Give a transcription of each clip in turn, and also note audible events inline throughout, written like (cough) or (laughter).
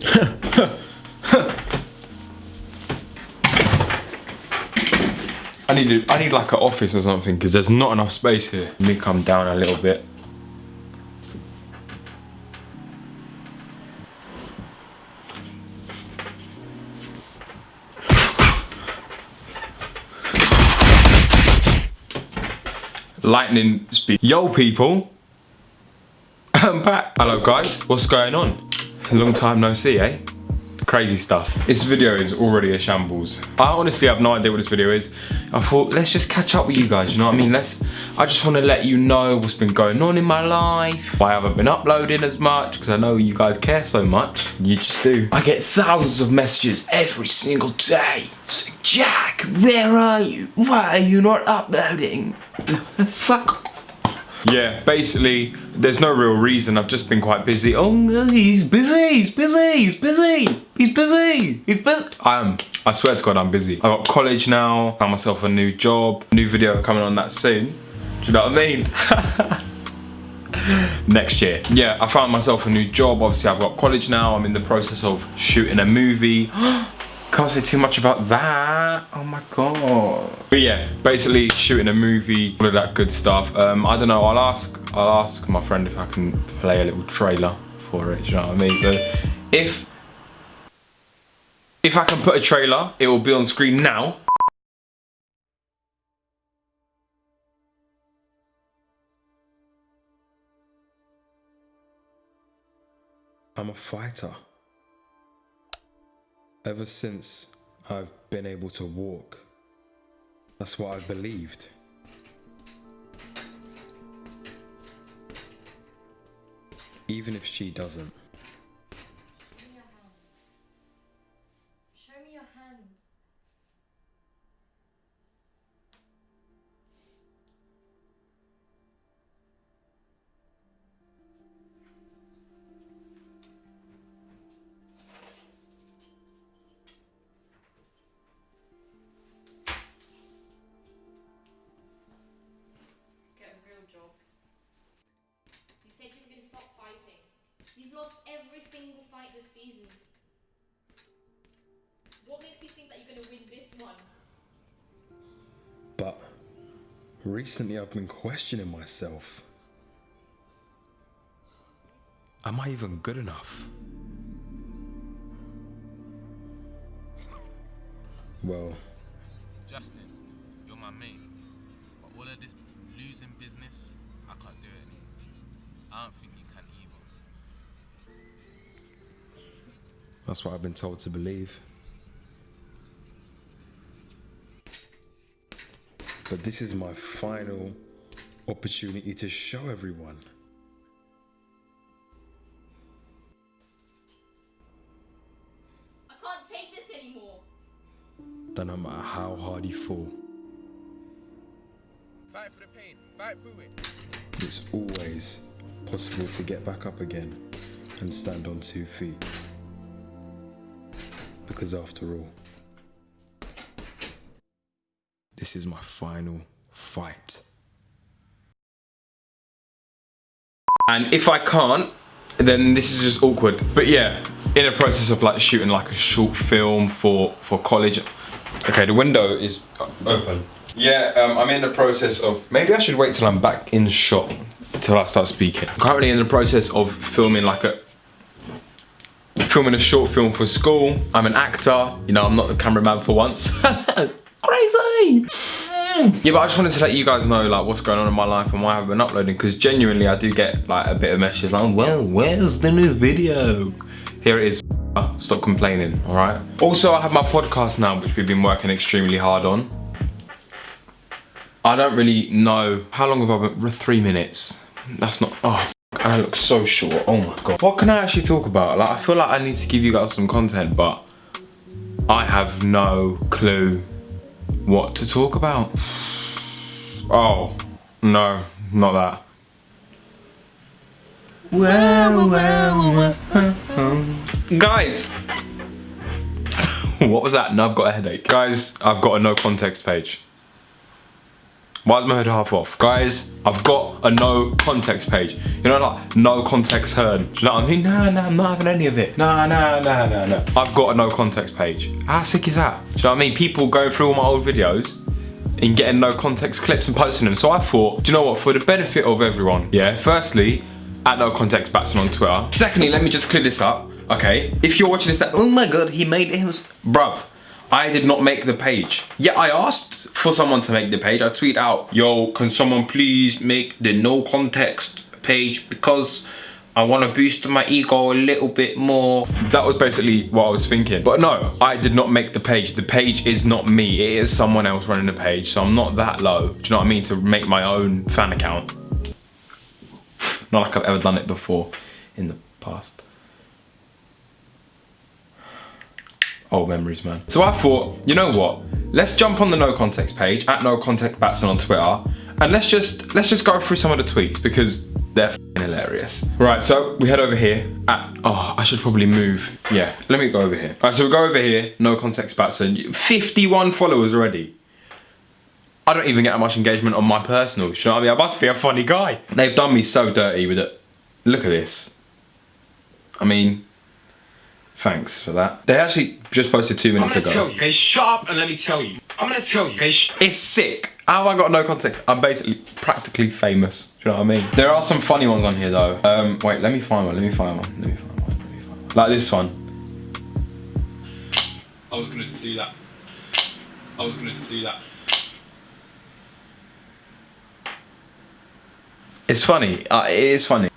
I need I need like an office or something because there's not enough space here. Let me come down a little bit. Lightning speed. Yo people, (laughs) I'm back. Hello guys, what's going on? Long time no see, eh? crazy stuff. This video is already a shambles. I honestly have no idea what this video is. I thought, let's just catch up with you guys, you know what I mean? Let's. I just want to let you know what's been going on in my life. I haven't been uploading as much because I know you guys care so much. You just do. I get thousands of messages every single day. So, Jack, where are you? Why are you not uploading? Fuck yeah, basically, there's no real reason. I've just been quite busy. Oh, he's busy, he's busy, he's busy, he's busy, he's busy. I am. I swear to God, I'm busy. I got college now, found myself a new job, new video coming on that soon. Do you know what I mean? (laughs) next year. Yeah, I found myself a new job. Obviously, I've got college now. I'm in the process of shooting a movie. (gasps) Can't say too much about that. Oh my god. But yeah, basically shooting a movie, all of that good stuff. Um, I don't know, I'll ask I'll ask my friend if I can play a little trailer for it, you know what I mean? So if if I can put a trailer, it will be on screen now. I'm a fighter. Ever since I've been able to walk, that's what I've believed. Even if she doesn't. You've lost every single fight this season. What makes you think that you're going to win this one? But recently I've been questioning myself. Am I even good enough? Well, Justin, you're my mate. But all of this losing business, I can't do it. I don't think you That's what I've been told to believe. But this is my final opportunity to show everyone. I can't take this anymore. That no matter how hard you fall, fight for the pain, fight through it. It's always possible to get back up again and stand on two feet because after all, this is my final fight. And if I can't, then this is just awkward. But yeah, in a process of like shooting like a short film for, for college. Okay, the window is open. Yeah, um, I'm in the process of, maybe I should wait till I'm back in shot till I start speaking. I'm currently in the process of filming like a filming a short film for school. I'm an actor. You know, I'm not the cameraman for once. (laughs) Crazy! Mm. Yeah, but I just wanted to let you guys know like what's going on in my life and why I haven't been uploading because genuinely I do get like a bit of messages like, well, where's the new video? Here it is. (laughs) Stop complaining, all right? Also, I have my podcast now, which we've been working extremely hard on. I don't really know, how long have I been, three minutes. That's not, oh, I look so short. Oh my god. What can I actually talk about? Like, I feel like I need to give you guys some content, but I have no clue what to talk about. Oh, no, not that. Well, well, well. Guys! (laughs) what was that? No, I've got a headache. Guys, I've got a no context page. Why is my hood half off? Guys, I've got a no context page. You know, like, no context heard. Do you know what I mean? Nah, nah, I'm not having any of it. Nah, nah, nah, nah, nah. I've got a no context page. How sick is that? Do you know what I mean? People go through all my old videos and getting no context clips and posting them. So I thought, do you know what, for the benefit of everyone, yeah, firstly, at no context Batson on Twitter. Secondly, let me just clear this up, okay? If you're watching this, that, oh my God, he made it, bruv, I did not make the page. Yeah, I asked for someone to make the page. I tweet out, yo, can someone please make the no context page because I want to boost my ego a little bit more. That was basically what I was thinking. But no, I did not make the page. The page is not me. It is someone else running the page. So I'm not that low. Do you know what I mean? To make my own fan account. Not like I've ever done it before in the past. Old memories, man. So I thought, you know what? Let's jump on the no context page at no context Batson on Twitter, and let's just let's just go through some of the tweets because they're hilarious. Right, so we head over here at, oh, I should probably move. Yeah, let me go over here. All right, so we go over here, no context Batson, 51 followers already. I don't even get that much engagement on my personal, you know I mean? I must be a funny guy. They've done me so dirty with it. Look at this. I mean, thanks for that. They actually just posted two minutes I'm gonna ago. tell you. Hey, shut up and let me tell you. I'm gonna tell you. Hey, It's sick. How have I got no context? I'm basically practically famous. Do you know what I mean? There are some funny ones on here though. Um, wait, let me find one. Let me find one. Let me find one. Let me find one. Like this one. I was gonna do that. I was gonna do that. It's funny. Uh, it is funny.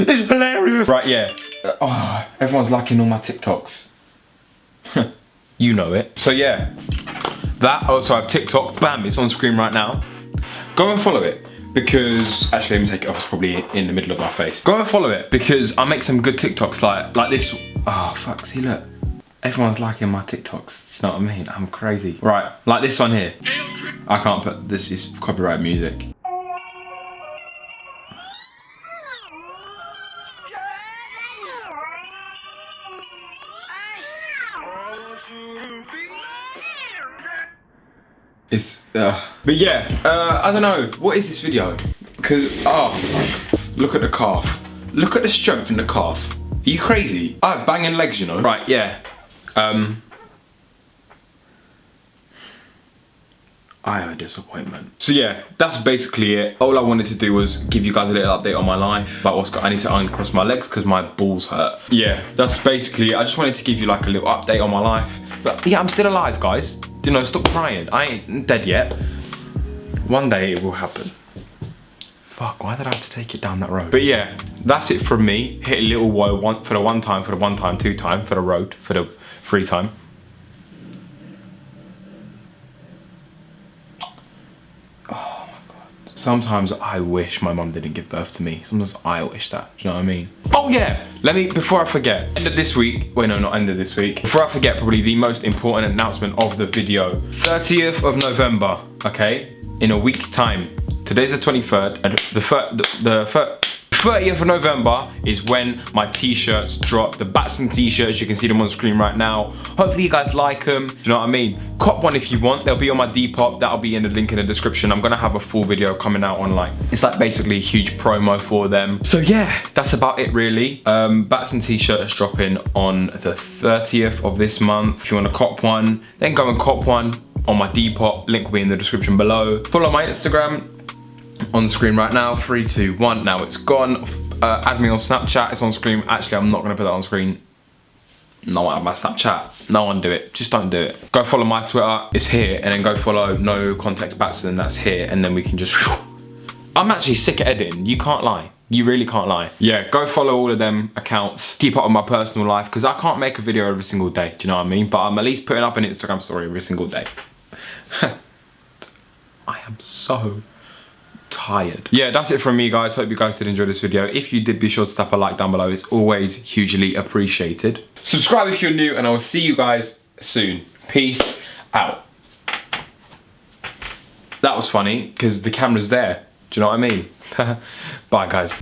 (laughs) It's hilarious. Right, yeah. Uh, oh, everyone's liking all my TikToks. (laughs) you know it. So yeah, that. Also, I have TikTok. Bam, it's on screen right now. Go and follow it because actually, let me take it off. It's probably in the middle of my face. Go and follow it because I make some good TikToks like like this. Oh fuck! See, look. Everyone's liking my TikToks. Do you know what I mean? I'm crazy. Right, like this one here. I can't put this is copyright music. It's, uh, but yeah, uh, I don't know. What is this video? Because, oh, look at the calf. Look at the strength in the calf. Are you crazy? I have banging legs, you know. Right, yeah. Um, I am a disappointment. So yeah, that's basically it. All I wanted to do was give you guys a little update on my life, about what's got, I need to uncross my legs because my balls hurt. Yeah, that's basically it. I just wanted to give you like a little update on my life. But yeah, I'm still alive, guys. You know, stop crying. I ain't dead yet. One day it will happen. Fuck, why did I have to take it down that road? But yeah, that's it from me. Hit a little woe one for the one time, for the one time, two time, for the road, for the three time. Sometimes I wish my mum didn't give birth to me. Sometimes I wish that, do you know what I mean? Oh yeah, let me, before I forget, end of this week, wait no, not end of this week. Before I forget, probably the most important announcement of the video. 30th of November, okay? In a week's time. Today's the 23rd, and the, the, the 30th of November is when my t-shirts drop. The Batson t-shirts, you can see them on screen right now. Hopefully you guys like them. Do you know what I mean? Cop one if you want. They'll be on my Depop. That'll be in the link in the description. I'm gonna have a full video coming out on like, it's like basically a huge promo for them. So yeah, that's about it really. Um, Batson t-shirt is dropping on the 30th of this month. If you wanna cop one, then go and cop one on my Depop. Link will be in the description below. Follow my Instagram, on screen right now. Three, two, one. Now it's gone. Uh, add me on Snapchat. It's on screen. Actually, I'm not going to put that on screen. No one have my Snapchat. No one do it. Just don't do it. Go follow my Twitter. It's here. And then go follow No Context Batson. That's here. And then we can just... (laughs) I'm actually sick at editing. You can't lie. You really can't lie. Yeah, go follow all of them accounts. Keep up with my personal life because I can't make a video every single day. Do you know what I mean? But I'm at least putting up an Instagram story every single day. (laughs) I am so tired. Yeah, that's it from me guys. Hope you guys did enjoy this video. If you did, be sure to tap a like down below. It's always hugely appreciated. Subscribe if you're new and I will see you guys soon. Peace out. That was funny because the camera's there. Do you know what I mean? (laughs) Bye guys.